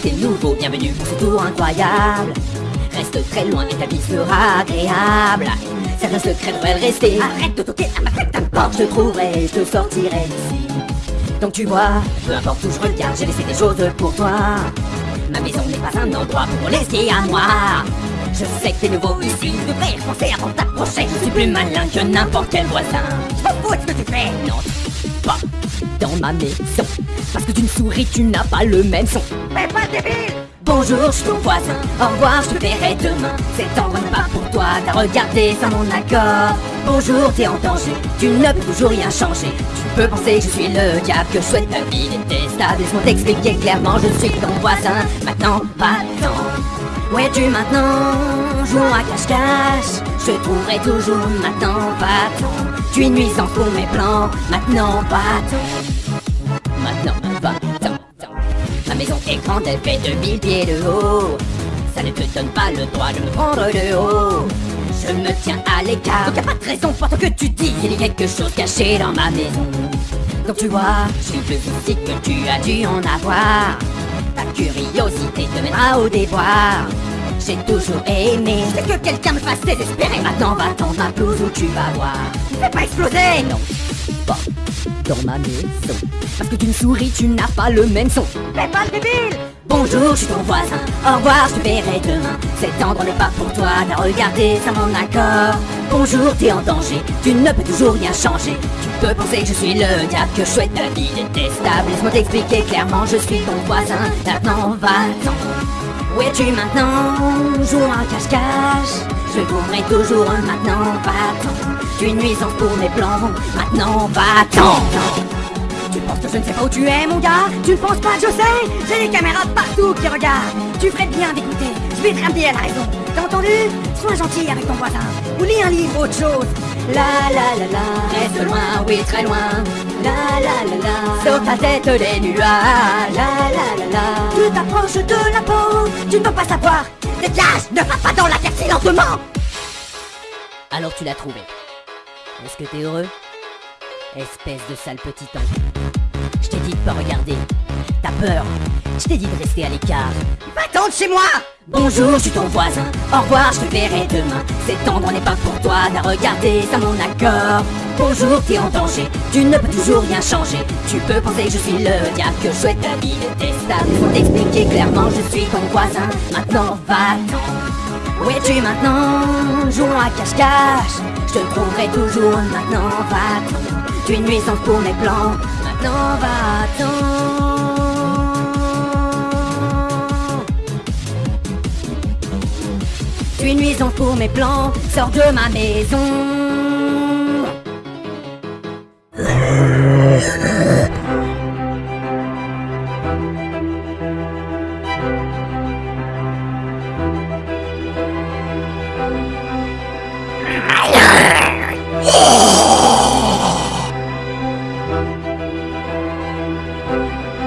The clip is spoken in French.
t'es nouveau, bienvenue pour ce tour incroyable. Reste très loin et ta vie sera agréable. Certains secrets devraient rester. Arrête de toquer à ma tête, n'importe, je trouverai, je te sortirai d'ici. Donc tu vois, peu importe où je regarde, j'ai laissé des choses pour toi. Ma maison n'est pas un endroit pour laisser à moi. Je sais que t'es nouveau ici, tu devrais penser avant de t'approcher. Je suis plus malin que n'importe quel voisin. Je m'en fous ce que tu fais, non, pas dans ma maison. Parce que d'une souris, tu n'as pas le même son. Mais pas débile Bonjour, je suis ton voisin. Au revoir, je te verrai demain. Endroit n'est pas pour toi, t'as regardé sans mon accord. Bonjour, t'es en danger, tu ne peux toujours rien changer. Tu peux penser que je suis le diable, que je souhaite ta vie détestable. Laisse-moi t'expliquer clairement, je suis ton voisin. Maintenant, va-t'en. Où es-tu maintenant Jouons à cache-cache. Je trouverai toujours maintenant, va-t'en. Tu es nuisant pour mes plans, maintenant, va-t'en. Maintenant, va-t'en. Ma maison est grande, elle fait 2000 pieds de haut. Ça ne te donne pas le droit de me prendre de haut. Je me tiens à l'écart, donc y'a pas de raison pour que tu dis qu'il y a quelque chose caché dans ma maison. Donc tu vois, je suis plus que tu as dû en avoir. Ta curiosité te mènera au déboire. J'ai toujours aimé. C'est que quelqu'un me fasse désespérer. Maintenant va tendre ma blouse où tu vas voir. Fais pas exploser Non, pas dans ma maison. Parce que d'une souris tu n'as pas le même son. Fais pas le débile. Bonjour, je suis ton voisin. Au revoir, je te verrai demain. Cet endroit n'est pas pour toi T'as regardé sans mon accord. Bonjour, t'es en danger. Tu ne peux toujours rien changer. Tu peux penser que je suis le diable Que je souhaite. Ta vie détestable Laisse-moi t'expliquer clairement. Je suis ton voisin. Maintenant va-t'en où es-tu maintenant Jouons à cache-cache. Je courrai toujours maintenant, va-t'en. Tu une nuisance pour mes plans Maintenant, va-t'en. Tu penses que je ne sais pas où tu es, mon gars. Tu ne penses pas que je sais? J'ai des caméras partout qui regardent. Tu ferais bien d'écouter. Je vais te ramener à la raison. T'as entendu? Sois gentil avec ton voisin. Ou lis un livre, autre chose. La la la la. Reste loin, oui, très loin La la la la. Sur ta tête les nuages. La la la la. Tu t'approches de la peau. Tu ne peux pas savoir. Dégage Ne va pas dans la terre si lentement Alors tu l'as trouvé. Est-ce que t'es heureux? Espèce de sale petit ange. Je t'ai dit de pas regarder. T'as peur Je t'ai dit de rester à l'écart. Va-t'en de chez moi Bonjour, je suis ton voisin. Au revoir, je te verrai demain. Cet endroit n'est pas pour toi, t'as regardé sans mon accord. Bonjour, t'es en danger. Tu ne peux toujours rien changer. Tu peux penser que je suis le diable, que je souhaite ta vie détestable. Faut t'expliquer clairement, je suis ton voisin. Maintenant, va-t'en. Où es-tu maintenant? Jouons à cache-cache. Je te trouverai toujours. Maintenant, va-t'en. Tu es une nuisance pour mes plans. Maintenant, va-t'en. Tu es pour mes plans, sors de ma maison